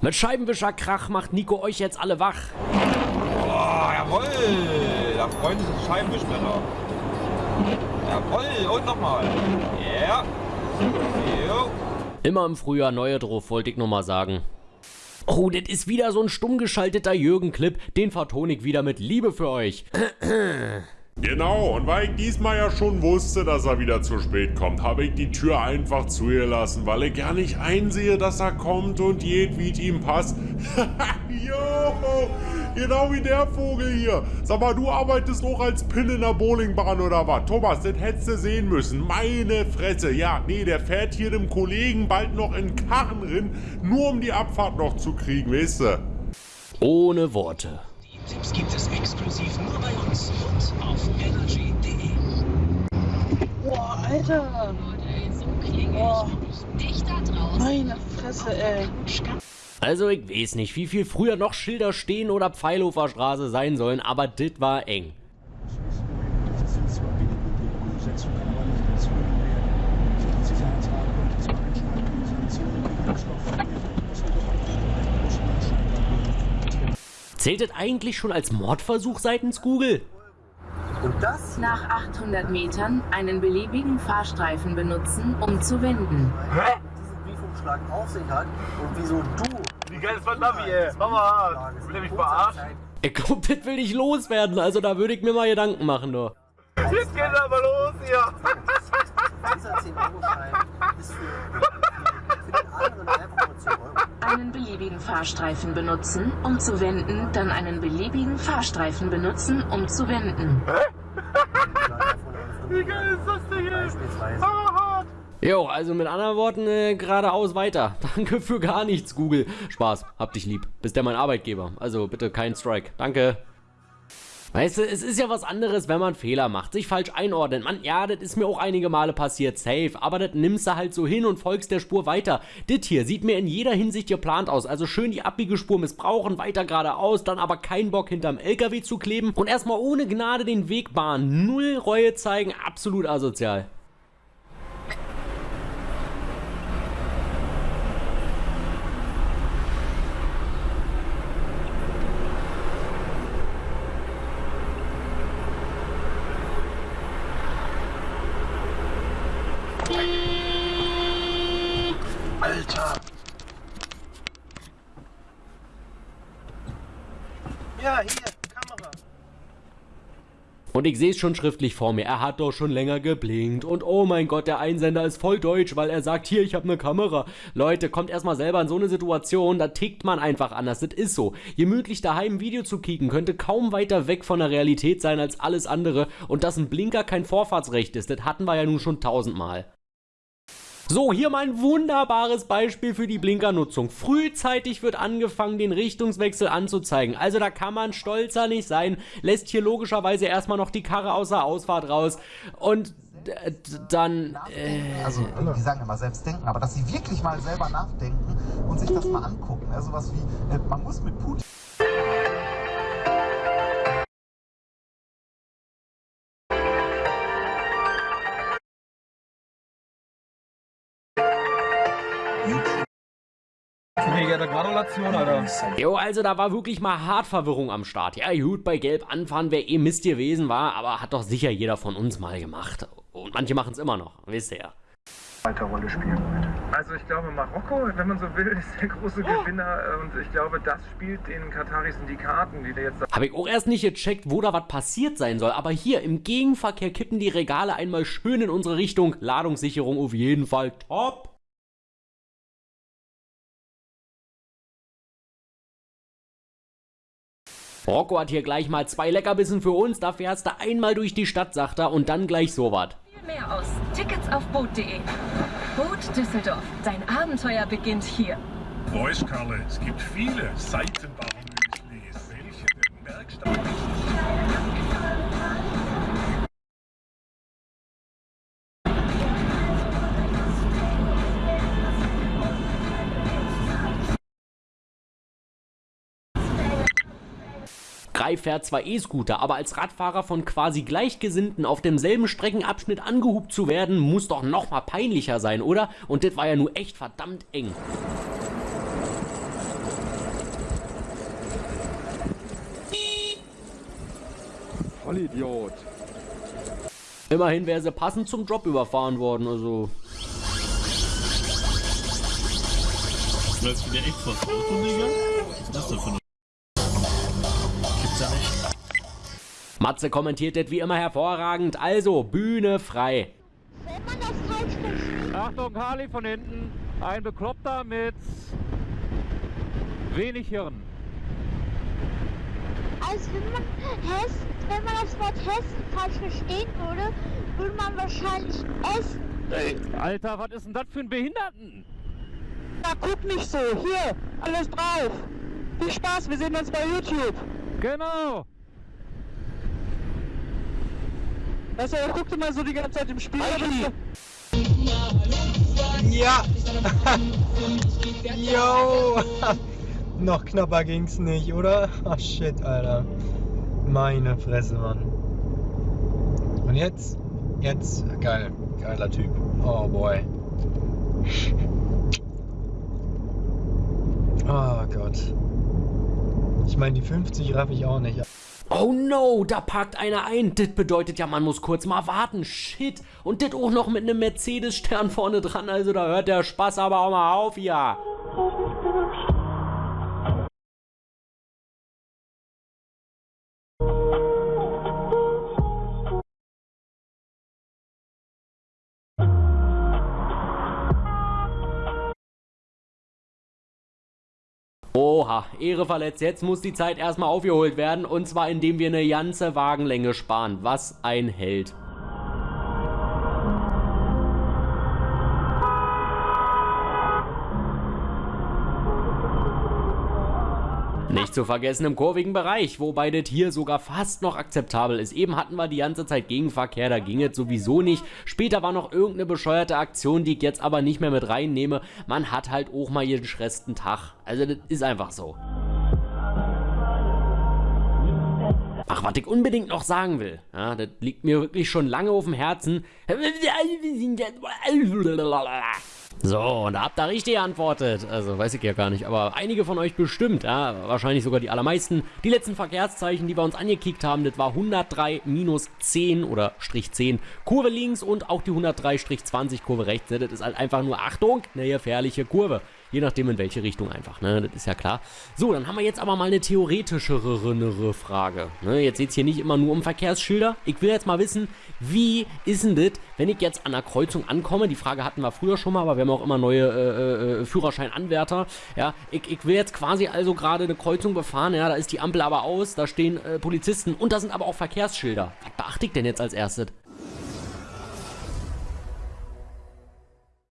Mit Scheibenwischerkrach macht Nico euch jetzt alle wach. Oh, jawoll! Da freuen sich die Scheibenwischmänner. Jawoll, und nochmal. Ja. Yeah. Immer im Frühjahr neue drauf, wollte ich nur mal sagen. Oh, das ist wieder so ein stumm geschalteter Jürgen-Clip. Den vertone ich wieder mit Liebe für euch. Genau, und weil ich diesmal ja schon wusste, dass er wieder zu spät kommt, habe ich die Tür einfach zugelassen, weil ich ja nicht einsehe, dass er kommt und es ihm passt. jo, genau wie der Vogel hier. Sag mal, du arbeitest auch als Pin in der Bowlingbahn oder was? Thomas, das hättest du sehen müssen. Meine Fresse. Ja, nee, der fährt hier dem Kollegen bald noch in Karren rein, nur um die Abfahrt noch zu kriegen, weißt du? Ohne Worte. Die Tipps gibt es exklusiv nur bei uns und auf energy.de. Boah, Alter. Boah. Meine Fresse, ey. Also ich weiß nicht, wie viel früher noch Schilder stehen oder Pfeilhofer Straße sein sollen, aber dit war eng. Zählt das eigentlich schon als Mordversuch seitens Google? Und das Nach 800 Metern einen beliebigen Fahrstreifen benutzen, um zu wenden. diesen Briefumschlag auf sich hat und wieso du. Wie geil ist mein Navi, ey? Mama, will er mich verarschen? Ich glaub, das will ich loswerden, also da würde ich mir mal Gedanken machen, du. Jetzt geht er aber los hier. Dieser 10-Euro-Schein ist für, für den anderen einfach nur 10 Euro. Einen beliebigen Fahrstreifen benutzen, um zu wenden, dann einen beliebigen Fahrstreifen benutzen, um zu wenden. Wie geil ist das denn jetzt? Jo, also mit anderen Worten, äh, geradeaus weiter. Danke für gar nichts, Google. Spaß, hab dich lieb. Bist ja mein Arbeitgeber. Also bitte kein Strike. Danke. Weißt du, es ist ja was anderes, wenn man Fehler macht, sich falsch einordnet. Man, ja, das ist mir auch einige Male passiert, safe. Aber das nimmst du halt so hin und folgst der Spur weiter. Dit hier sieht mir in jeder Hinsicht geplant aus. Also schön die abbiege Spur missbrauchen, weiter geradeaus, dann aber keinen Bock hinterm LKW zu kleben und erstmal ohne Gnade den Weg bahnen. Null Reue zeigen, absolut asozial. Ja, hier, Kamera. Und ich sehe es schon schriftlich vor mir. Er hat doch schon länger geblinkt. Und oh mein Gott, der Einsender ist voll deutsch, weil er sagt, hier, ich habe eine Kamera. Leute, kommt erstmal selber in so eine Situation, da tickt man einfach anders. Das ist so. Gemütlich daheim ein Video zu kicken, könnte kaum weiter weg von der Realität sein als alles andere. Und dass ein Blinker kein Vorfahrtsrecht ist, das hatten wir ja nun schon tausendmal. So, hier mal ein wunderbares Beispiel für die Blinkernutzung. Frühzeitig wird angefangen, den Richtungswechsel anzuzeigen. Also da kann man stolzer nicht sein. Lässt hier logischerweise erstmal noch die Karre außer Ausfahrt raus. Und dann... Äh, also die sagen immer selbst denken, aber dass sie wirklich mal selber nachdenken und sich das mal angucken. Also was wie, äh, man muss mit Putin. Mega Gratulation, Alter. Jo, also da war wirklich mal hart Verwirrung am Start. Ja, gut, bei Gelb anfahren wäre eh Mist gewesen war, aber hat doch sicher jeder von uns mal gemacht. Und manche machen es immer noch, wisst ihr ja. Weiter Rolle spielen wird. Also ich glaube, Marokko, wenn man so will, ist der große Gewinner und ich glaube, das spielt den Kataris in die Karten, die da jetzt Habe ich auch erst nicht gecheckt, wo da was passiert sein soll, aber hier im Gegenverkehr kippen die Regale einmal schön in unsere Richtung. Ladungssicherung auf jeden Fall top. Rocco hat hier gleich mal zwei Leckerbissen für uns, da fährst du einmal durch die Stadt, sagt er, und dann gleich sowas. Mehr aus. Tickets auf Boot.de. Boot Düsseldorf. Dein Abenteuer beginnt hier. Voice Karle, es gibt viele Seitenbaum-Müslis, welche den Guy fährt zwar E-Scooter, aber als Radfahrer von quasi Gleichgesinnten auf demselben Streckenabschnitt angehubt zu werden, muss doch nochmal peinlicher sein, oder? Und das war ja nur echt verdammt eng. Vollidiot. Immerhin wäre sie passend zum Job überfahren worden, also... Du läufst wieder echt vor das Auto, Digga? Was ist das denn für eine... Matze kommentiert das wie immer hervorragend, also Bühne frei. Achtung, Harley von hinten. Ein Bekloppter mit wenig Hirn. Also wenn man, Hess, wenn man das Wort Hessen falsch verstehen würde, würde man wahrscheinlich essen. Ey, Alter, was ist denn das für ein Behinderten? Na, guck nicht so. Hier, alles drauf. Viel Spaß, wir sehen uns bei YouTube. Genau. Also, er guckt immer so die ganze Zeit im Spiel. Ja! Yo! Noch knapper ging's nicht, oder? Ach shit, Alter. Meine Fresse, Mann. Und jetzt? Jetzt? Geil. Geiler Typ. Oh boy. Oh Gott. Ich meine, die 50 raff ich auch nicht. Oh no, da parkt einer ein. Das bedeutet ja, man muss kurz mal warten. Shit. Und das auch noch mit einem Mercedes-Stern vorne dran. Also da hört der Spaß aber auch mal auf, ja. Oha, Ehre verletzt. Jetzt muss die Zeit erstmal aufgeholt werden. Und zwar indem wir eine ganze Wagenlänge sparen. Was ein Held. Nicht zu vergessen im kurvigen Bereich, wobei das hier sogar fast noch akzeptabel ist. Eben hatten wir die ganze Zeit Gegenverkehr, da ging es sowieso nicht. Später war noch irgendeine bescheuerte Aktion, die ich jetzt aber nicht mehr mit reinnehme. Man hat halt auch mal jeden schresten Tag. Also das ist einfach so. Ach, was ich unbedingt noch sagen will, ja, das liegt mir wirklich schon lange auf dem Herzen. So, und da habt ihr richtig geantwortet. Also, weiß ich ja gar nicht, aber einige von euch bestimmt, ja, wahrscheinlich sogar die allermeisten. Die letzten Verkehrszeichen, die wir uns angekickt haben, das war 103 minus 10 oder Strich 10 Kurve links und auch die 103 Strich 20 Kurve rechts. Ne? Das ist halt einfach nur, Achtung, eine gefährliche Kurve. Je nachdem in welche Richtung einfach, ne? Das ist ja klar. So, dann haben wir jetzt aber mal eine theoretischere Frage. Ne? Jetzt geht es hier nicht immer nur um Verkehrsschilder. Ich will jetzt mal wissen, wie ist denn das, wenn ich jetzt an der Kreuzung ankomme? Die Frage hatten wir früher schon mal, aber wir haben auch immer neue äh, äh, Führerscheinanwärter. Ja, ich, ich will jetzt quasi also gerade eine Kreuzung befahren. Ja, da ist die Ampel aber aus, da stehen äh, Polizisten und da sind aber auch Verkehrsschilder. Was beachte ich denn jetzt als erstes?